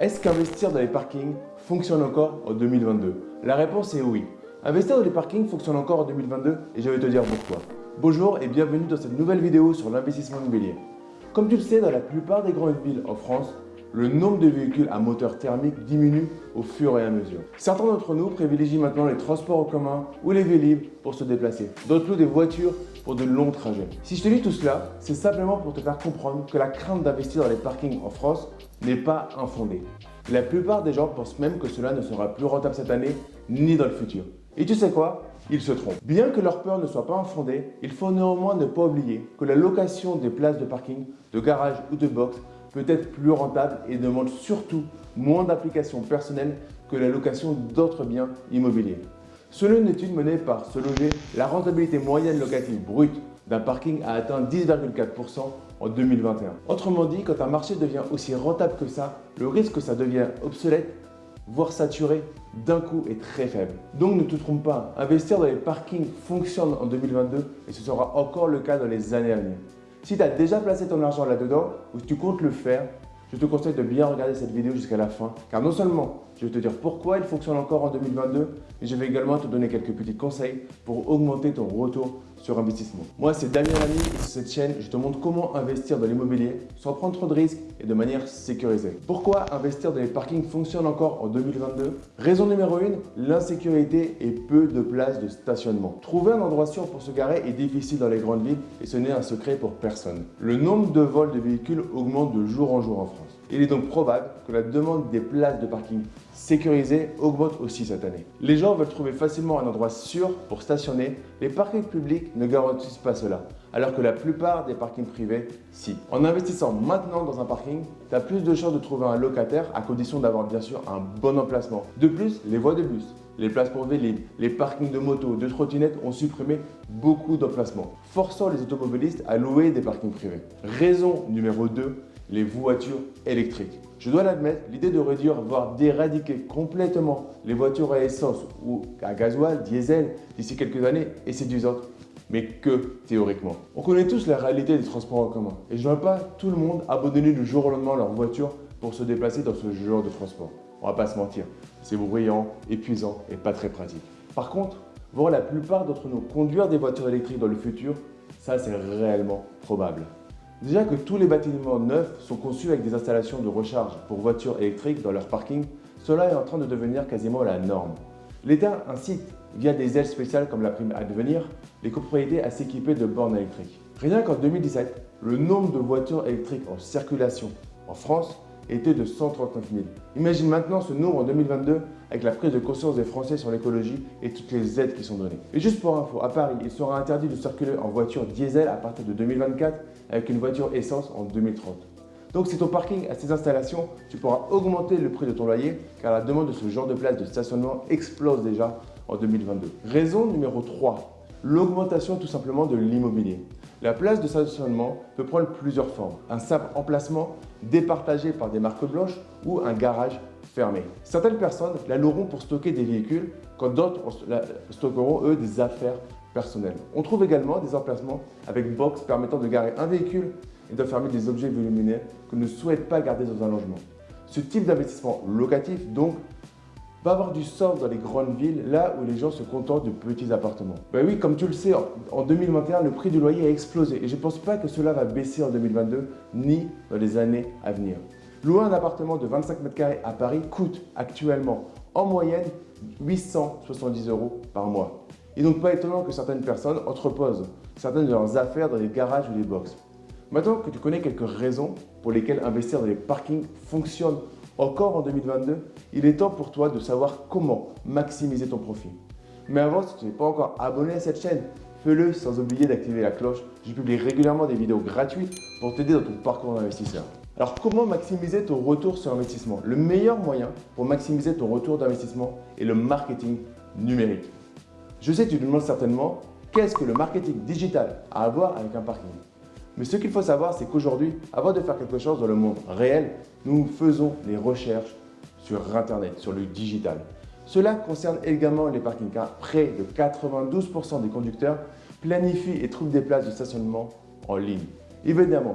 Est-ce qu'investir dans les parkings fonctionne encore en 2022 La réponse est oui. Investir dans les parkings fonctionne encore en 2022 et je vais te dire pourquoi. Bonjour et bienvenue dans cette nouvelle vidéo sur l'investissement immobilier. Comme tu le sais, dans la plupart des grandes villes en France, le nombre de véhicules à moteur thermique diminue au fur et à mesure. Certains d'entre nous privilégient maintenant les transports en commun ou les vélib pour se déplacer. D'autres louent des voitures pour de longs trajets. Si je te dis tout cela, c'est simplement pour te faire comprendre que la crainte d'investir dans les parkings en France n'est pas infondée. La plupart des gens pensent même que cela ne sera plus rentable cette année ni dans le futur. Et tu sais quoi? Ils se trompent. Bien que leur peur ne soit pas infondée, il faut néanmoins ne pas oublier que la location des places de parking, de garage ou de box peut être plus rentable et demande surtout moins d'applications personnelles que la location d'autres biens immobiliers. Selon une étude menée par Se Loger, la rentabilité moyenne locative brute d'un parking a atteint 10,4% en 2021. Autrement dit, quand un marché devient aussi rentable que ça, le risque que ça devienne obsolète, voire saturé, d'un coup est très faible. Donc ne te trompe pas, investir dans les parkings fonctionne en 2022 et ce sera encore le cas dans les années à venir. Si tu as déjà placé ton argent là-dedans ou si tu comptes le faire, je te conseille de bien regarder cette vidéo jusqu'à la fin car non seulement je vais te dire pourquoi il fonctionne encore en 2022 mais je vais également te donner quelques petits conseils pour augmenter ton retour sur investissement. Moi, c'est Damien Lamy et sur cette chaîne, je te montre comment investir dans l'immobilier sans prendre trop de risques et de manière sécurisée. Pourquoi investir dans les parkings fonctionne encore en 2022 Raison numéro 1, l'insécurité et peu de places de stationnement. Trouver un endroit sûr pour se garer est difficile dans les grandes villes et ce n'est un secret pour personne. Le nombre de vols de véhicules augmente de jour en jour en France. Il est donc probable que la demande des places de parking sécurisées augmente aussi cette année. Les gens veulent trouver facilement un endroit sûr pour stationner. Les parkings publics ne garantissent pas cela, alors que la plupart des parkings privés, si. En investissant maintenant dans un parking, tu as plus de chances de trouver un locataire à condition d'avoir bien sûr un bon emplacement. De plus, les voies de bus, les places pour vélib, les parkings de motos, de trottinettes ont supprimé beaucoup d'emplacements, forçant les automobilistes à louer des parkings privés. Raison numéro 2, les voitures électriques. Je dois l'admettre, l'idée de réduire, voire d'éradiquer complètement les voitures à essence ou à gasoil, diesel d'ici quelques années est séduisante, mais que théoriquement. On connaît tous la réalité des transports en commun et je ne veux pas tout le monde abandonner du jour au lendemain leur voiture pour se déplacer dans ce genre de transport. On va pas se mentir, c'est bruyant, épuisant et pas très pratique. Par contre, voir la plupart d'entre nous conduire des voitures électriques dans le futur, ça c'est réellement probable. Déjà que tous les bâtiments neufs sont conçus avec des installations de recharge pour voitures électriques dans leur parking, cela est en train de devenir quasiment la norme. L'État incite, via des aides spéciales comme la prime à devenir, les copropriétés à s'équiper de bornes électriques. Rien qu'en 2017, le nombre de voitures électriques en circulation en France était de 139 000. Imagine maintenant ce nombre en 2022 avec la prise de conscience des Français sur l'écologie et toutes les aides qui sont données. Et juste pour info, à Paris, il sera interdit de circuler en voiture diesel à partir de 2024 avec une voiture essence en 2030. Donc si ton parking a ces installations, tu pourras augmenter le prix de ton loyer car la demande de ce genre de place de stationnement explose déjà en 2022. Raison numéro 3, l'augmentation tout simplement de l'immobilier. La place de stationnement peut prendre plusieurs formes. Un simple emplacement départagé par des marques blanches ou un garage fermé. Certaines personnes la loueront pour stocker des véhicules quand d'autres stockeront eux des affaires personnelles. On trouve également des emplacements avec box permettant de garer un véhicule et d'enfermer des objets volumineux que ne souhaite pas garder dans un logement. Ce type d'investissement locatif donc va avoir du sens dans les grandes villes, là où les gens se contentent de petits appartements. Ben oui, comme tu le sais, en 2021, le prix du loyer a explosé et je ne pense pas que cela va baisser en 2022 ni dans les années à venir. Louer un appartement de 25 mètres carrés à Paris coûte actuellement en moyenne 870 euros par mois. N'est donc pas étonnant que certaines personnes entreposent certaines de leurs affaires dans les garages ou les box. Maintenant que tu connais quelques raisons pour lesquelles investir dans les parkings fonctionne encore en 2022, il est temps pour toi de savoir comment maximiser ton profit. Mais avant, si tu n'es pas encore abonné à cette chaîne, fais-le sans oublier d'activer la cloche. Je publie régulièrement des vidéos gratuites pour t'aider dans ton parcours d'investisseur. Alors comment maximiser ton retour sur investissement? Le meilleur moyen pour maximiser ton retour d'investissement est le marketing numérique. Je sais que tu te demandes certainement qu'est-ce que le marketing digital a à voir avec un parking? Mais ce qu'il faut savoir, c'est qu'aujourd'hui, avant de faire quelque chose dans le monde réel, nous faisons les recherches sur Internet, sur le digital. Cela concerne également les parkings car près de 92% des conducteurs planifient et trouvent des places de stationnement en ligne. Évidemment,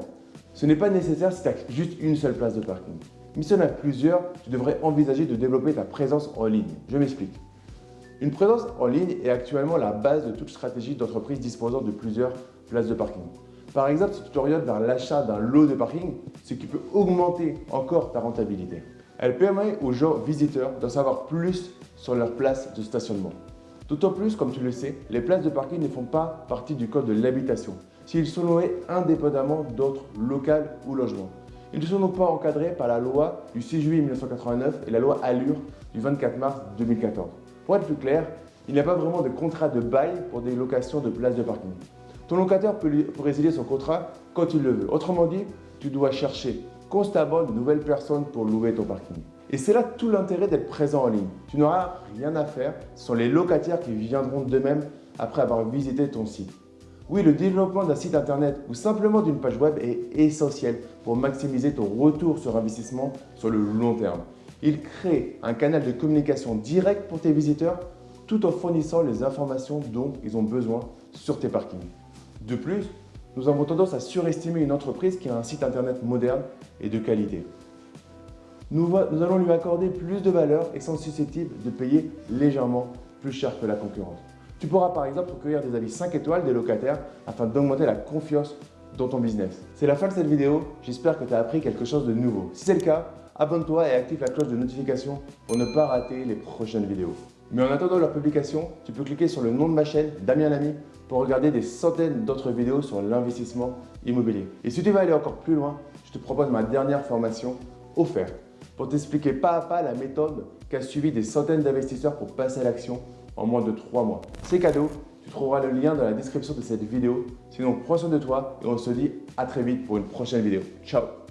ce n'est pas nécessaire si tu as juste une seule place de parking. Mais si on a plusieurs, tu devrais envisager de développer ta présence en ligne. Je m'explique. Une présence en ligne est actuellement la base de toute stratégie d'entreprise disposant de plusieurs places de parking. Par exemple, si tu vers l'achat d'un lot de parking, ce qui peut augmenter encore ta rentabilité. Elle permet aux gens visiteurs d'en savoir plus sur leur place de stationnement. D'autant plus, comme tu le sais, les places de parking ne font pas partie du code de l'habitation, s'ils sont loués indépendamment d'autres locales ou logements. Ils ne sont donc pas encadrés par la loi du 6 juillet 1989 et la loi Allure du 24 mars 2014. Pour être plus clair, il n'y a pas vraiment de contrat de bail pour des locations de places de parking. Ton locataire peut, résilier son contrat quand il le veut. Autrement dit, tu dois chercher constamment de nouvelles personnes pour louer ton parking. Et c'est là tout l'intérêt d'être présent en ligne. Tu n'auras rien à faire, ce sont les locataires qui viendront d'eux-mêmes après avoir visité ton site. Oui, le développement d'un site internet ou simplement d'une page web est essentiel pour maximiser ton retour sur investissement sur le long terme. Il crée un canal de communication direct pour tes visiteurs tout en fournissant les informations dont ils ont besoin sur tes parkings. De plus, nous avons tendance à surestimer une entreprise qui a un site internet moderne et de qualité. Nous, allons lui accorder plus de valeur et sont susceptibles de payer légèrement plus cher que la concurrence. Tu pourras par exemple recueillir des avis 5 étoiles des locataires afin d'augmenter la confiance dans ton business. C'est la fin de cette vidéo, j'espère que tu as appris quelque chose de nouveau. Si c'est le cas, abonne-toi et active la cloche de notification pour ne pas rater les prochaines vidéos. Mais en attendant leur publication, tu peux cliquer sur le nom de ma chaîne, Damien Lamy, pour regarder des centaines d'autres vidéos sur l'investissement immobilier. Et si tu veux aller encore plus loin, je te propose ma dernière formation offerte pour t'expliquer pas à pas la méthode qu'a suivi des centaines d'investisseurs pour passer à l'action en moins de 3 mois. C'est cadeau, tu trouveras le lien dans la description de cette vidéo. Sinon, prends soin de toi et on se dit à très vite pour une prochaine vidéo. Ciao